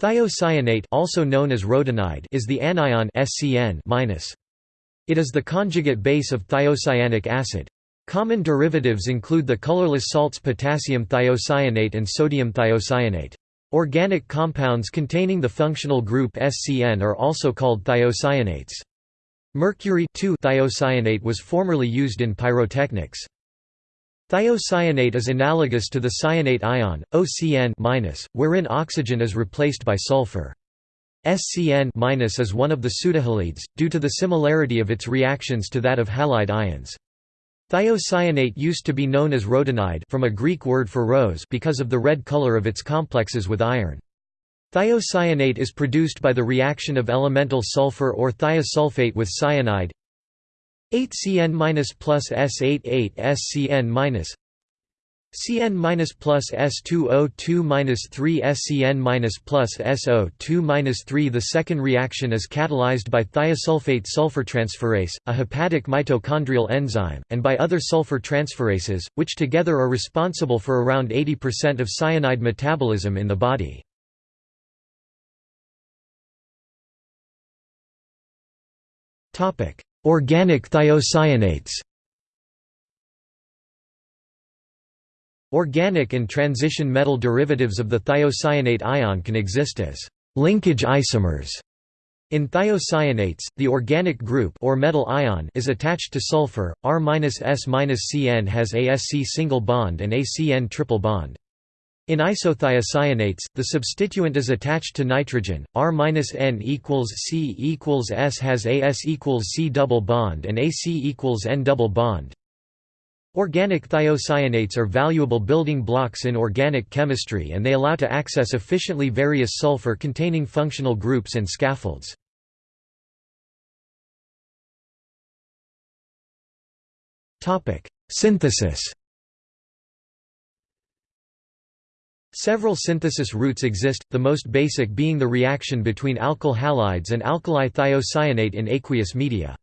Thiocyanate also known as rhodanide is the anion SCN -. It is the conjugate base of thiocyanic acid. Common derivatives include the colorless salts potassium thiocyanate and sodium thiocyanate. Organic compounds containing the functional group SCN are also called thiocyanates. Mercury thiocyanate was formerly used in pyrotechnics. Thiocyanate is analogous to the cyanate ion, OCN wherein oxygen is replaced by sulfur. SCN is one of the pseudohalides, due to the similarity of its reactions to that of halide ions. Thiocyanate used to be known as rhodanide from a Greek word for rose because of the red color of its complexes with iron. Thiocyanate is produced by the reaction of elemental sulfur or thiosulfate with cyanide 8Cn plus S88 SCN Cn plus S2O2 3 SCN plus SO2 3 The second reaction is catalyzed by thiosulfate sulfur transferase, a hepatic mitochondrial enzyme, and by other sulfur transferases, which together are responsible for around 80% of cyanide metabolism in the body. Topic: Organic thiocyanates Organic and transition metal derivatives of the thiocyanate ion can exist as linkage isomers. In thiocyanates, the organic group or metal ion is attached to sulfur. R-S-Cn has a Sc single bond and a triple bond. In isothiocyanates, the substituent is attached to nitrogen. R-N equals C equals S has AS equals C double bond and AC equals N double bond. Organic thiocyanates are valuable building blocks in organic chemistry and they allow to access efficiently various sulfur-containing functional groups and scaffolds. Synthesis Several synthesis routes exist, the most basic being the reaction between alkyl halides and alkali thiocyanate in aqueous media.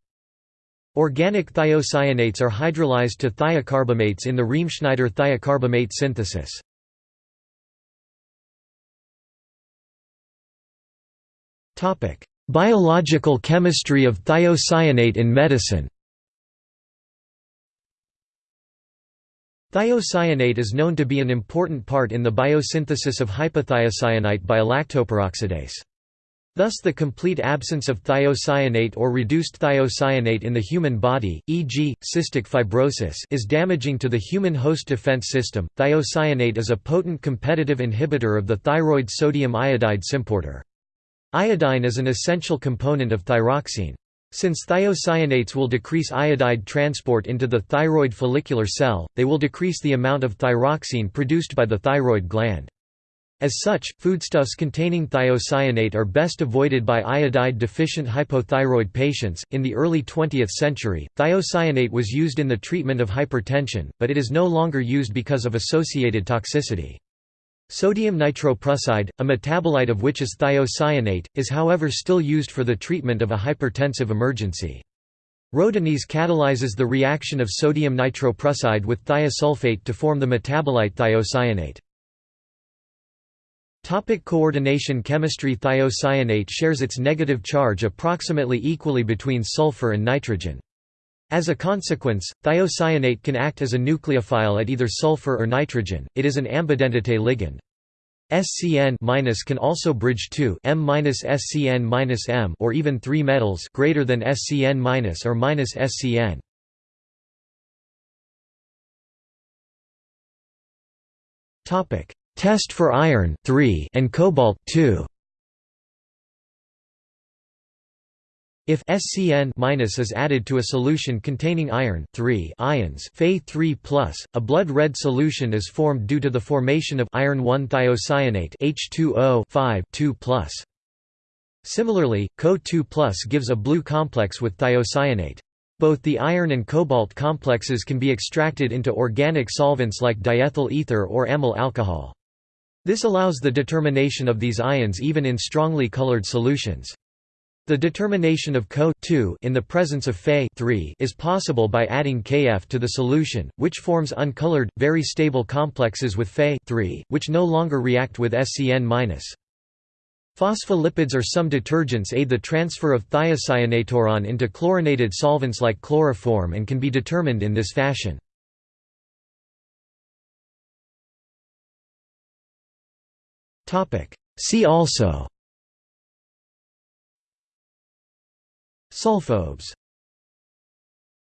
Organic thiocyanates are hydrolyzed to thiocarbamates in the Riemschneider thiocarbamate synthesis. Biological chemistry of thiocyanate in medicine Thiocyanate is known to be an important part in the biosynthesis of hypothiocyanate by lactoperoxidase. Thus the complete absence of thiocyanate or reduced thiocyanate in the human body, e.g., cystic fibrosis is damaging to the human host defense system. Thiocyanate is a potent competitive inhibitor of the thyroid sodium iodide symporter. Iodine is an essential component of thyroxine. Since thiocyanates will decrease iodide transport into the thyroid follicular cell, they will decrease the amount of thyroxine produced by the thyroid gland. As such, foodstuffs containing thiocyanate are best avoided by iodide-deficient hypothyroid patients. In the early 20th century, thiocyanate was used in the treatment of hypertension, but it is no longer used because of associated toxicity. Sodium nitroprusside, a metabolite of which is thiocyanate, is however still used for the treatment of a hypertensive emergency. Rhodanese catalyzes the reaction of sodium nitroprusside with thiosulfate to form the metabolite thiocyanate. Topic coordination Chemistry Thiocyanate shares its negative charge approximately equally between sulfur and nitrogen. As a consequence, thiocyanate can act as a nucleophile at either sulfur or nitrogen, it is an ambidentate ligand. SCN- can also bridge 2 M-SCN-M or even three metals greater than SCN- or -SCN. Topic: Test for iron and cobalt If SCN is added to a solution containing iron ions Fe3+, a blood red solution is formed due to the formation of iron 1 thiocyanate H2O 2+. Similarly, Co2+ gives a blue complex with thiocyanate. Both the iron and cobalt complexes can be extracted into organic solvents like diethyl ether or amyl alcohol. This allows the determination of these ions even in strongly colored solutions. The determination of Co in the presence of Fe is possible by adding Kf to the solution, which forms uncolored, very stable complexes with Fe which no longer react with SCN-. Phospholipids or some detergents aid the transfer of thiocyanatoiron into chlorinated solvents like chloroform and can be determined in this fashion. See also Sulfobes.